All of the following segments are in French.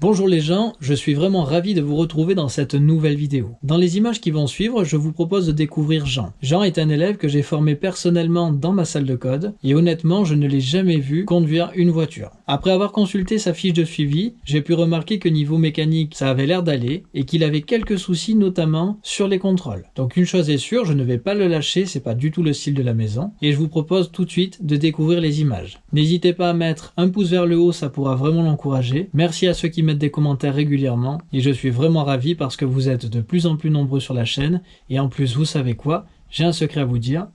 Bonjour les gens, je suis vraiment ravi de vous retrouver dans cette nouvelle vidéo. Dans les images qui vont suivre, je vous propose de découvrir Jean. Jean est un élève que j'ai formé personnellement dans ma salle de code, et honnêtement je ne l'ai jamais vu conduire une voiture. Après avoir consulté sa fiche de suivi, j'ai pu remarquer que niveau mécanique ça avait l'air d'aller, et qu'il avait quelques soucis notamment sur les contrôles. Donc une chose est sûre, je ne vais pas le lâcher, c'est pas du tout le style de la maison, et je vous propose tout de suite de découvrir les images. N'hésitez pas à mettre un pouce vers le haut, ça pourra vraiment l'encourager. Merci à ceux qui mettent des commentaires régulièrement et je suis vraiment ravi parce que vous êtes de plus en plus nombreux sur la chaîne et en plus vous savez quoi, j'ai un secret à vous dire,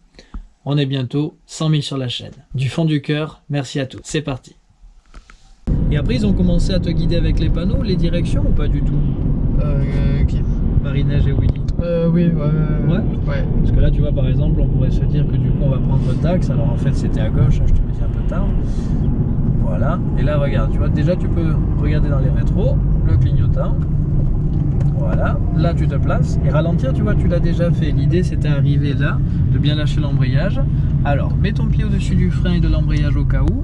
on est bientôt 100 000 sur la chaîne. Du fond du cœur, merci à tous, c'est parti. Et après ils ont commencé à te guider avec les panneaux, les directions ou pas du tout Euh, qui Marie-Neige et Willy Euh, oui, ouais. Ouais Ouais. Parce que là, tu vois, par exemple, on pourrait se dire que du coup, on va prendre le taxe. Alors en fait, c'était à gauche, hein, je te le dis un peu tard. Voilà. Et là, regarde, tu vois, déjà, tu peux regarder dans les rétros, le clignotant. Voilà. Là, tu te places. Et ralentir, tu vois, tu l'as déjà fait. L'idée, c'était arriver là, de bien lâcher l'embrayage. Alors, mets ton pied au-dessus du frein et de l'embrayage au cas où.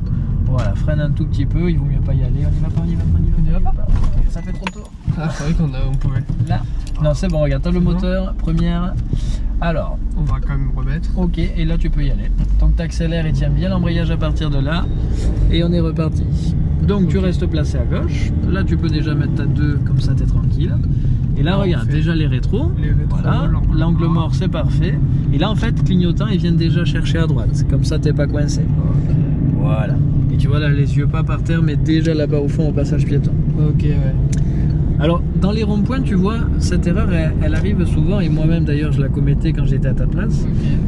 Voilà, freine un tout petit peu, il vaut mieux pas y aller. On y va pas, on y va pas, on y va, on y va pas. Ça fait trop tôt. Ah, c'est vrai qu'on on pouvait. Là. Non, c'est bon, regarde, t'as le bon moteur, première. Alors, On va quand même remettre. Ok, et là tu peux y aller. Donc tu accélères et tiens bien l'embrayage à partir de là. Et on est reparti. Donc tu restes placé à gauche. Là tu peux déjà mettre ta 2, comme ça tu es tranquille. Et là regarde, déjà les rétros. les rétros, voilà, l'angle mort. c'est parfait. Et là en fait, clignotant, ils viennent déjà chercher à droite. Comme ça t'es pas coincé. Voilà. Et tu vois là les yeux pas par terre, mais déjà là-bas au fond au passage piéton. Ok, ouais. Alors, dans les ronds-points, tu vois, cette erreur, elle, elle arrive souvent, et moi-même d'ailleurs, je la commettais quand j'étais à ta place.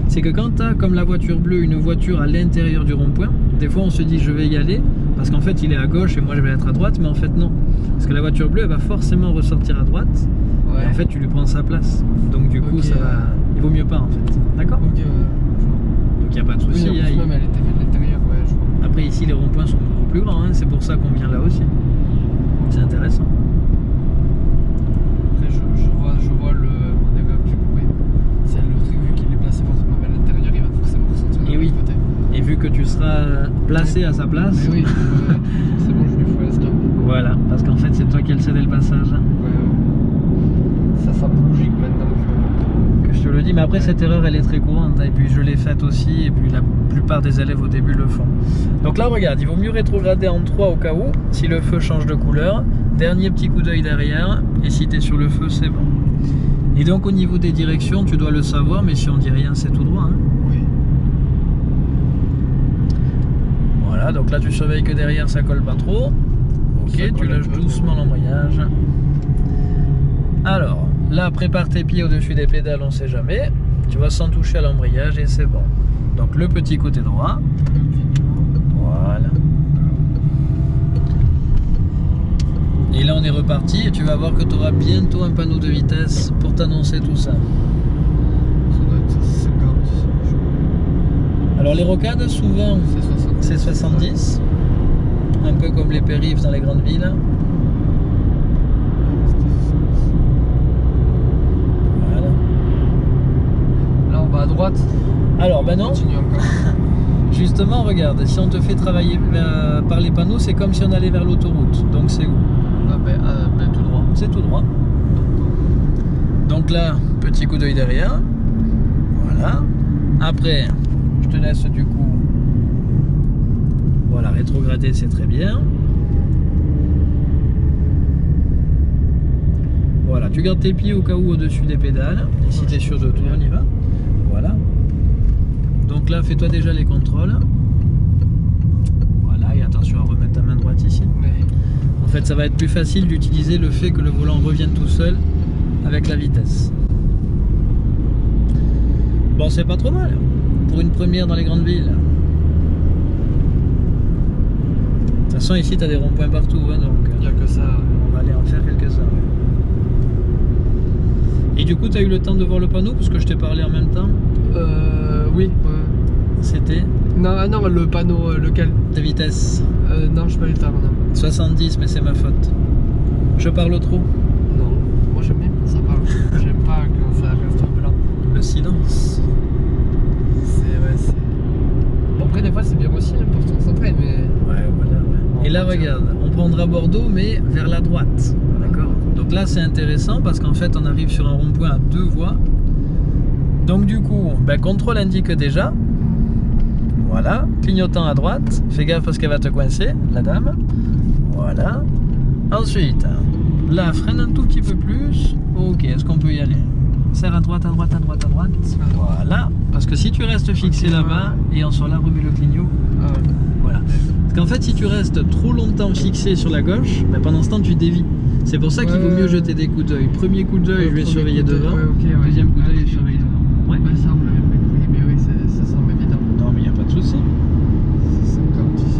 C'est que quand tu as, comme la voiture bleue, une voiture à l'intérieur du rond-point, des fois on se dit je vais y aller, parce qu'en fait il est à gauche et moi je vais être à droite, mais en fait non. Parce que la voiture bleue, elle va forcément ressortir à droite, Ouais. et en fait tu lui prends sa place. Donc du coup, ça va... il vaut mieux pas en fait. D'accord Ok, ouais. Donc il n'y a pas de je vois. souci. Oui, en hein, plus, il- même elle était faite de l'intérieur, ouais, je vois. Après ici, les ronds-points sont beaucoup plus hein, c'est pour ça qu'on vient là aussi. C'est intéressant. Après, je, je vois, je vois le. C'est le truc, vu qu'il est placé forcément vers l'intérieur, il va forcément ressortir de Et oui. côté. Et vu que tu seras placé à sa place, Mais oui, ouais. c'est bon, je lui fais un stop. voilà, parce qu'en fait c'est toi qui as le cédé le passage. hein. Ouais, ouais. Ça sent logique maintenant. que je te le dis, mais après cette erreur elle est très courante hein, et puis je l'ai faite aussi et puis la plupart des élèves au début le font. Donc là regarde, il vaut mieux rétrograder en 3 au cas où, si le feu change de couleur, dernier petit coup d'œil derrière et si tu es sur le feu c'est bon. Et donc au niveau des directions tu dois le savoir mais si on dit rien c'est tout droit. hein. Oui. Voilà, donc là tu surveilles que derrière ça colle pas trop. Ok, tu lâches doucement l'embrayage. Alors, là prépare tes pieds au-dessus des pédales, on sait jamais. Tu vas sans toucher à l'embrayage et c'est bon. Donc le petit côté droit. Voilà. Et là on est reparti et tu vas voir que tu auras bientôt un panneau de vitesse pour t'annoncer tout ça. Ça doit être 50. je- Alors les rocades souvent C'est 60. c'est 70, un peu comme les périphes dans les grandes villes. Voilà. Là, on va à droite. Alors ben On non, Continue encore. justement regarde, si on te fait travailler euh, par les panneaux, c'est comme si on allait vers l'autoroute. Donc c'est où? Ah ben, ah, ben, tout droit. C'est tout droit. Donc là, petit coup d'œil derrière. Voilà. Après, je te laisse du coup. Voilà, rétrograder, c'est très bien. Voilà, tu gardes tes pieds au cas où au-dessus des pédales. Et si tu es sûr de toi, on y va. Voilà. Donc là, fais-toi déjà les contrôles. Voilà, et attention à remettre ta main droite ici. En fait, ça va être plus facile d'utiliser le fait que le volant revienne tout seul avec la vitesse. Bon, c'est pas trop mal pour une première dans les grandes villes. De toute façon, ici, tu as des ronds-points partout, hein, donc il n'y euh, a que ça. on va aller en faire quelques-uns. ouais. Et du coup, tu as eu le temps de voir le panneau parce que je t'ai parlé en même temps? Euh, oui. C'était Non, ah non, le panneau, euh, lequel de vitesse euh, Non, je pas eu le temps, non. 70, mais c'est ma faute. Je parle trop. Non, moi j'aime bien quand ça parle. J'aime pas quand ça reste blanc. Le silence. C'est, ouais, c'est. Bon, après, des fois, c'est bien aussi hein, pour se concentrer, mais. Ouais, voilà, ouais. Et là, regarde, on prendra Bordeaux, mais vers la droite. D'accord? Donc là, c'est intéressant parce qu'en fait, on arrive sur un rond-point à deux voies. Donc du coup, ben, contrôle indique déjà. Voilà, clignotant à droite. Fais gaffe parce qu'elle va te coincer, la dame. Voilà. Ensuite, là, freine un tout petit peu plus. Ok, est-ce qu'on peut y aller? Serre à droite, à droite, à droite, à droite. Voilà. Parce que si tu restes fixé là-bas et en soit là, remets le clignot. Ah. Voilà. Parce qu'en fait, si tu restes trop longtemps fixé sur la gauche, ben, pendant ce temps, tu dévis. C'est pour ça qu'il vaut mieux jeter des coups d'œil. Premier coup d'œil, je vais surveiller devant. ouais, ok, ouais. Deuxième coup d'œil, je surveille devant. Ouais. Ça, l'avait pas compris, mais oui, c'est- ça semble évident. Non, mais il n'y a pas de souci. C'est 50 ici.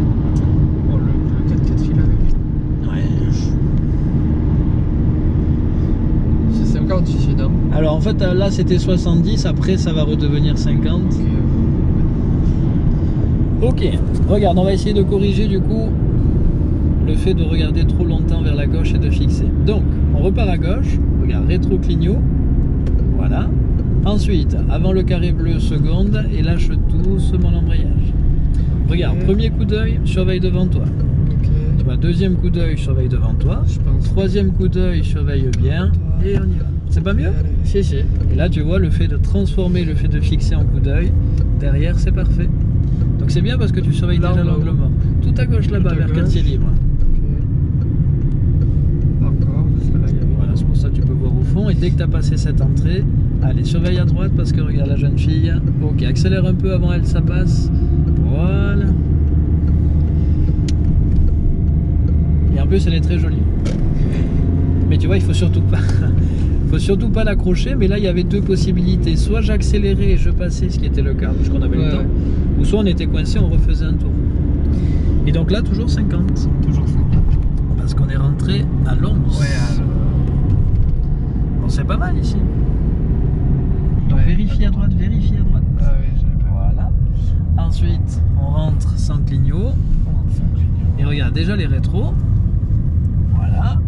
Bon, le, le 4x4 fil avec. Ouais. C'est 50 ici, non Alors en fait, euh, là, c'était 70. Après, ça va redevenir 50. Ok. Regarde, on va essayer de corriger du coup le fait de regarder trop longtemps vers la gauche et de fixer. Donc, on repart à gauche, regarde, rétro clignot, voilà. Ensuite, avant le carré bleu, seconde, et lâche doucement l'embrayage. Regarde, premier coup d'œil, surveille devant toi. Ok. Tu vois, deuxième coup d'œil, surveille devant toi. Je pense. Troisième coup d'œil, surveille bien, et on y va. C'est pas mieux. Si, si. Et là, tu vois, le fait de transformer, le fait de fixer en coup d'œil, derrière, c'est parfait. Donc c'est bien parce que tu surveilles Là, déjà l'angle mort. Tout à gauche là-bas, vers gauche. quartier libre. Encore. Voilà, c'est pour ça que tu peux voir au fond. Et dès que tu as passé cette entrée, allez, surveille à droite parce que regarde la jeune fille. Ok, accélère un peu avant elle, ça passe. Voilà. Et en plus, elle est très jolie. Mais tu vois, il faut surtout pas. faut surtout pas l'accrocher, mais là il y avait deux possibilités. Soit j'accélérais et je passais, ce qui était le cas, puisqu'on avait Ouais. le temps, ou soit on était coincé, on refaisait un tour. Et donc là, toujours 50, Toujours 50. parce qu'on est rentré à Lons. Ouais, alors. Bon, c'est pas mal ici. Donc Ouais. vérifie à droite, vérifie à droite. Ah oui. Voilà. Ensuite, on rentre sans clignot. Et regarde, déjà les rétros. Voilà.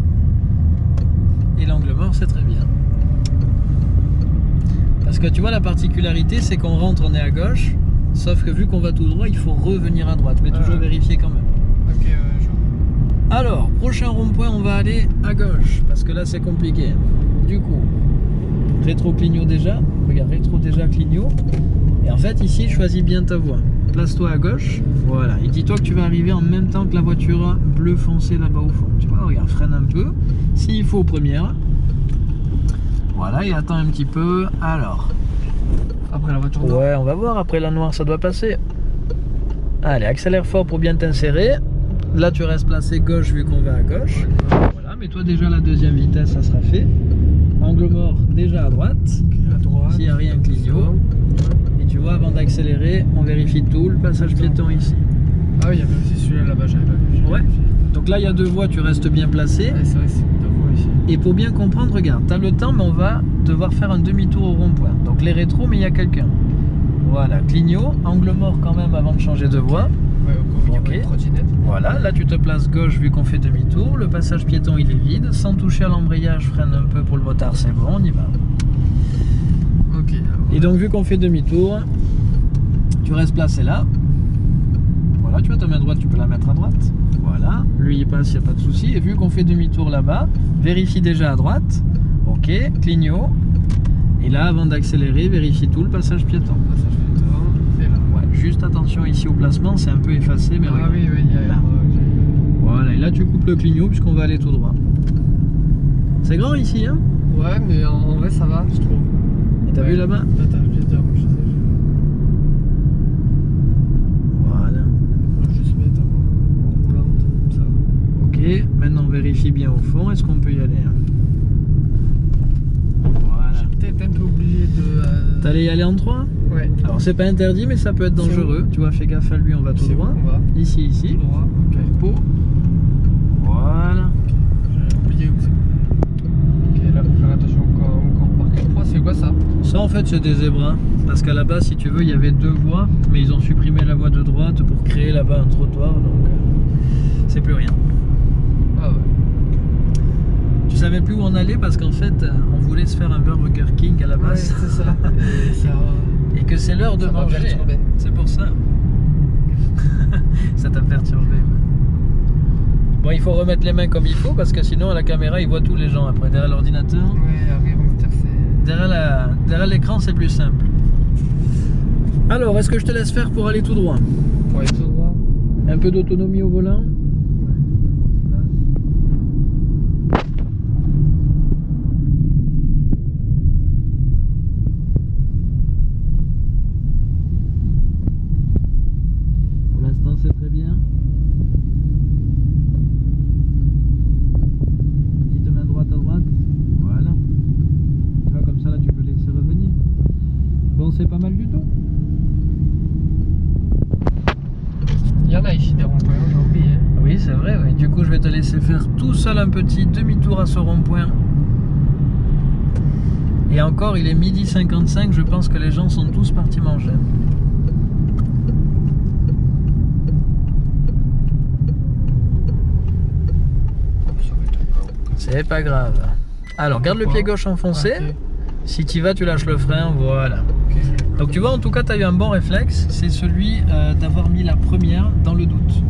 Et l'angle mort, c'est très bien. Parce que tu vois, la particularité, c'est qu'on rentre, on est à gauche. Sauf que vu qu'on va tout droit, il faut revenir à droite. Mais toujours Ah. vérifier quand même. Ok, ouais, je vois. Alors, prochain rond-point, on va aller à gauche. Parce que là, c'est compliqué. Du coup, rétro clignot déjà. Regarde, rétro déjà clignot. Et en fait, ici, choisis bien ta voie. Place-toi à gauche. Voilà. Et dis-toi que tu vas arriver en même temps que la voiture bleu foncé là-bas au fond. Tu vois, regarde, freine un peu. S'il faut, première. Voilà, et attends un petit peu. Alors. Après la voiture noire. Ouais, on va voir. Après la noire, ça doit passer. Allez, accélère fort pour bien t'insérer. Là, tu restes placé gauche vu qu'on va à gauche. Voilà, mets-toi déjà la deuxième vitesse, ça sera fait. Angle mort déjà à droite. À droite. S'il n'y a rien, clignot. Et tu vois, avant d'accélérer, on vérifie tout, le passage piéton ici. Ah oui, il y avait aussi celui-là là-bas, j'avais pas vu. Ouais. Donc là, il y a deux voies, tu restes bien placé. Ouais, Et pour bien comprendre, regarde, tu as le temps, mais on va devoir faire un demi-tour au rond-point. Donc les rétros, mais il y a quelqu'un. Voilà, clignot, angle mort quand même avant de changer de voie. Ouais. Voilà, là tu te places gauche vu qu'on fait demi-tour. Le passage piéton il est vide. Sans toucher à l'embrayage, freine un peu pour le motard, c'est bon, on y va. Ok. Et donc vu qu'on fait demi-tour, tu restes placé là. Voilà, tu vois ta main droite, tu peux la mettre à droite. Voilà, lui il passe, il n'y a pas de souci. Et vu qu'on fait demi-tour là-bas, vérifie déjà à droite. Ok, clignot. Et là, avant d'accélérer, vérifie tout le passage piéton. Passage piéton. Et là. Ouais, juste attention ici au placement, c'est un peu effacé, mais Ah regarde. oui, oui, il y a Là. Voilà, et là tu coupes le clignot puisqu'on va aller tout droit. C'est grand ici, hein? Ouais, mais en, en vrai, ça va, je trouve. Et t'as Ouais. vu là-bas Passage piéton, je sais. Voilà. Je vais juste mettre en roulante, comme ça. Ok, maintenant on vérifie bien au fond. Est-ce qu'on peut y aller hein Voilà. J'ai peut-être un peu oublié de. euh, T'allais y aller en 3 Ouais. Alors c'est pas interdit, mais ça peut être dangereux. Tu vois, fais gaffe à lui, on va tout droit. va Ici, ici. Tout droit, ok. Voilà. J'ai oublié où c'est. Ok, là, faut faire attention encore, encore marqué 3, c'est quoi ça Ça en fait c'est des zébras. Parce qu'à la base, si tu veux, il y avait deux voies, mais ils ont supprimé la voie de droite pour créer là-bas un trottoir, donc euh, c'est plus rien. Tu savais plus où on allait parce qu'en fait, euh, on voulait se faire un Burger King à la Ouais, base. c'est ça. Et ça, Et que c'est l'heure de manger. C'est pour ça. ça t'a perturbé. Bon, il faut remettre les mains comme il faut parce que sinon, à la caméra, il voit tous les gens après. Derrière l'ordinateur, Ouais, derrière l'écran, c'est plus simple. Alors, est-ce que je te laisse faire pour aller tout droit? Ouais, tout droit. Un peu d'autonomie au volant Pour l'instant, c'est très bien. Petite main droite à droite. Voilà. Tu vois, comme ça, là, tu peux laisser revenir. C'est pas mal du tout. Il y en a ici des ronds-points, j'ai oublié. Oui, c'est vrai. oui. Du coup, je vais te laisser faire tout seul un petit demi-tour à ce rond-point. Et encore, il est midi 55. Je pense que les gens sont tous partis manger. C'est pas grave. Alors, garde le pied gauche enfoncé. Si tu vas, tu lâches le frein. Voilà. Donc, tu vois, en tout cas, tu as eu un bon réflexe. C'est celui euh, d'avoir mis la première dans le doute.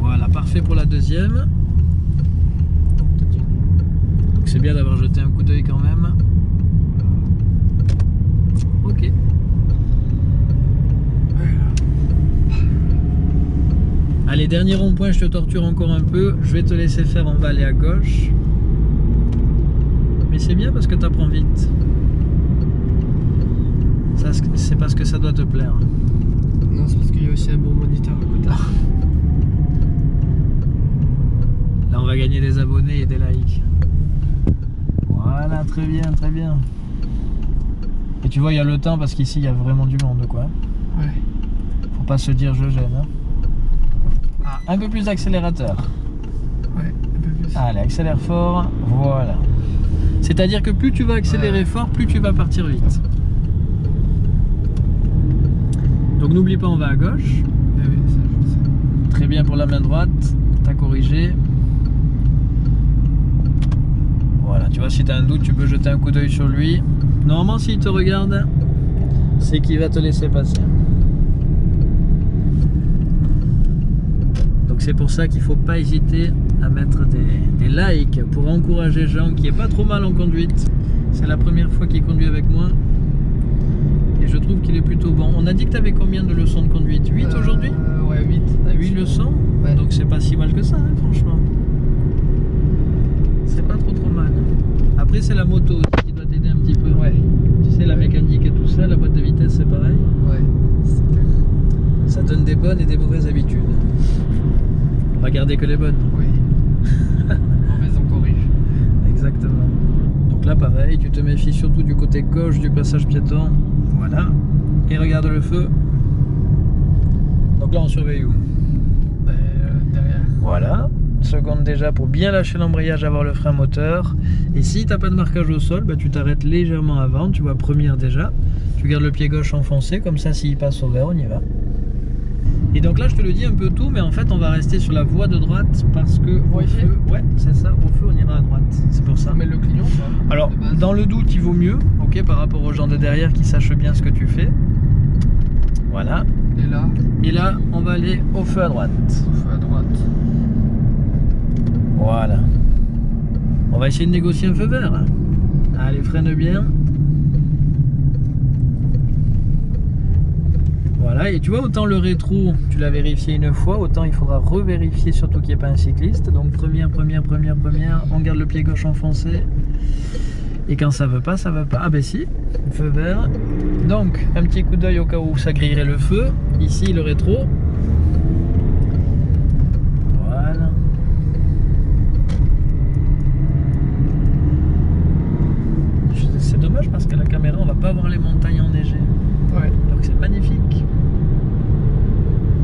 Voilà, parfait pour la deuxième. Donc c'est bien d'avoir jeté un coup d'œil quand même. Ok. Allez, dernier rond-point, je te torture encore un peu. Je vais te laisser faire, on va aller à gauche. Mais c'est bien parce que tu apprends vite. C'est parce que ça doit te plaire. Non, c'est parce qu'il y a aussi un bon moniteur à côté. Là, on va gagner des abonnés et des likes. Voilà, très bien, très bien. Et tu vois, il y a le temps parce qu'ici, il y a vraiment du monde, quoi. Ouais. Faut pas se dire je gêne. hein. Ah. Un peu plus d'accélérateur. Ouais, un peu plus. Allez, accélère fort. Voilà. C'est-à-dire que plus tu vas accélérer Ouais. fort, plus tu vas partir vite. Donc n'oublie pas, on va à gauche. Sais. Très bien pour la main droite. T'as corrigé. Voilà, tu vois, si t'as un doute, tu peux jeter un coup d'œil sur lui. Normalement, s'il te regarde, c'est qu'il va te laisser passer. Donc c'est pour ça qu'il faut pas hésiter à mettre des, des likes pour encourager Jean qui est pas trop mal en conduite. C'est la première fois qu'il conduit avec moi. Et je trouve qu'il est plutôt bon. On a dit que tu avais combien de leçons de conduite? 8 Euh, aujourd'hui? Ouais, 8. T'as 8 leçons Ouais. Donc c'est pas si mal que ça, hein, franchement. C'est pas trop trop mal. Après c'est la moto aussi qui doit t'aider un petit peu. Ouais. Tu sais, la mécanique et tout ça, la boîte de vitesse c'est pareil. Ouais. C'était. Ça donne des bonnes et des mauvaises habitudes. On va garder que les bonnes. Oui. Mauvaise, on corrige. Exactement. Donc là pareil, tu te méfies surtout du côté gauche du passage piéton. Voilà. Et regarde le feu. Donc là on surveille où? Ben, euh, derrière. Voilà. Seconde déjà pour bien lâcher l'embrayage, avoir le frein moteur. Et si t'as pas de marquage au sol, bah, tu t'arrêtes légèrement avant. Tu vois, première déjà. Tu gardes le pied gauche enfoncé, comme ça s'il passe au vert, on y va. Et donc là, je te le dis un peu tout, mais en fait, on va rester sur la voie de droite parce que au feu, ouais, c'est ça. Au feu, on ira à droite. C'est pour ça. Met le pas Alors, dans le doute, il vaut mieux, ok, par rapport aux gens de derrière qui sachent bien ce que tu fais. Voilà. Et là, Et là, on va aller au feu à droite. sauf à droite. Voilà. On va essayer de négocier un feu vert. Allez, freine bien. Et tu vois, autant le rétro, tu l'as vérifié une fois, autant il faudra revérifier surtout qu'il n'y ait pas un cycliste. Donc première, première, première, première, on garde le pied gauche enfoncé. Et quand ça veut pas, ça veut pas. Ah ben si, feu vert. Donc, un petit coup d'œil au cas où ça grillerait le feu. Ici, le rétro. Voilà. C'est dommage parce qu'à la caméra, on va pas voir les montagnes enneigées. Ouais, Donc c'est magnifique.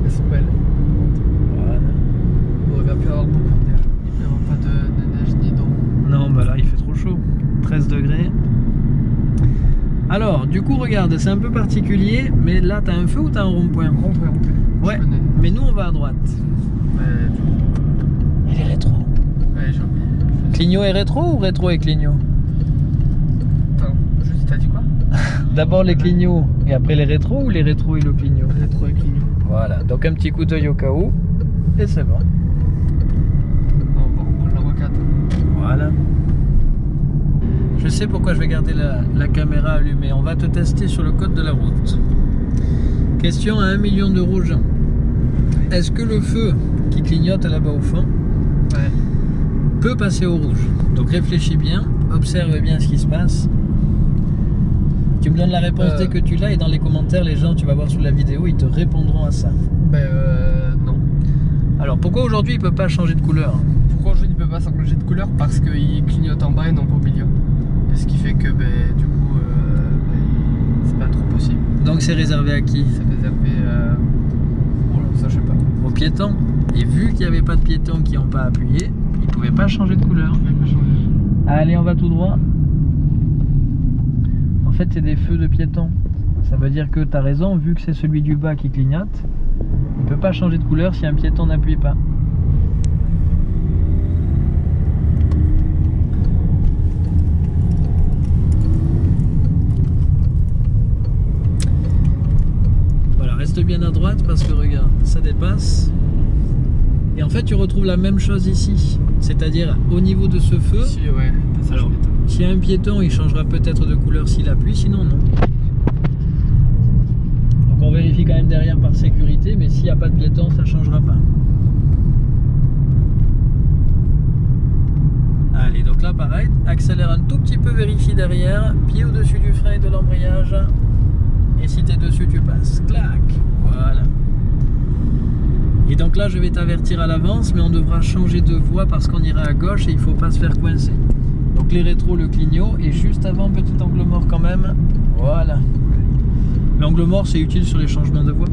elles sont belles. Voilà. Bon, il va plus y avoir beaucoup de neige. Il n'y aura pas de, de neige ni d'eau. Non, bah là, il fait trop chaud. 13 degrés. Alors, du coup, regarde, c'est un peu particulier, mais là, t'as un feu ou t'as un rond-point Rond-point, rond-point. Ouais, mais nous, on va à droite. Ouais, Et les rétro ouais j'ai oublié. Clignot et rétro ou rétro et clignot Attends, juste, t'as dit quoi D'abord les clignots et après les rétros ou les rétros et le clignot Rétro et clignon. Voilà, donc un petit coup d'œil au cas où. Et c'est bon. On va reprendre la rocade. Voilà. Je sais pourquoi je vais garder la, la caméra allumée. On va te tester sur le code de la route. Question à 1 million d'euros, Jean. Est-ce que le feu qui clignote là-bas au fond Ouais. peut passer au rouge Donc réfléchis bien, observe bien ce qui se passe. Tu me donnes la réponse Euh. dès que tu l'as et dans les commentaires, les gens, tu vas voir sous la vidéo, ils te répondront à ça. Ben euh, non. Alors pourquoi aujourd'hui il peut pas changer de couleur? Pourquoi je ne peux pas s'engager de couleur? Parce qu'il clignote en bas et non pas au milieu. Ce qui fait que ben, du coup, euh, ben, c'est pas trop possible. Donc c'est réservé à qui? C'est réservé. Euh... Voilà, ça je sais pas. Aux piétons. Et vu qu'il n'y avait pas de piétons qui n'ont pas appuyé, ils ne pouvaient pas changer de couleur. Pas changer. Allez, on va tout droit. En fait, c'est des feux de piétons. Ça veut dire que tu as raison, vu que c'est celui du bas qui clignote, il ne peut pas changer de couleur si un piéton n'appuie pas. Voilà, reste bien à droite parce que regarde, ça dépasse. Et en fait, tu retrouves la même chose ici. C'est-à-dire, au niveau de ce feu, Ici, ouais, Alors, s'il y a un piéton, il changera peut-être de couleur s'il appuie, sinon non. Donc on vérifie quand même derrière par sécurité, mais s'il n'y a pas de piéton, ça ne changera pas. Allez, donc là pareil, accélère un tout petit peu, vérifie derrière, pied au-dessus du frein et de l'embrayage. Et si tu es dessus, tu passes. Clac Voilà. Et donc là, je vais t'avertir à l'avance, mais on devra changer de voie parce qu'on ira à gauche et il faut pas se faire coincer. Donc les rétros, le clignot, et juste avant, petit angle mort quand même. Voilà. L'angle mort, c'est utile sur les changements de voie.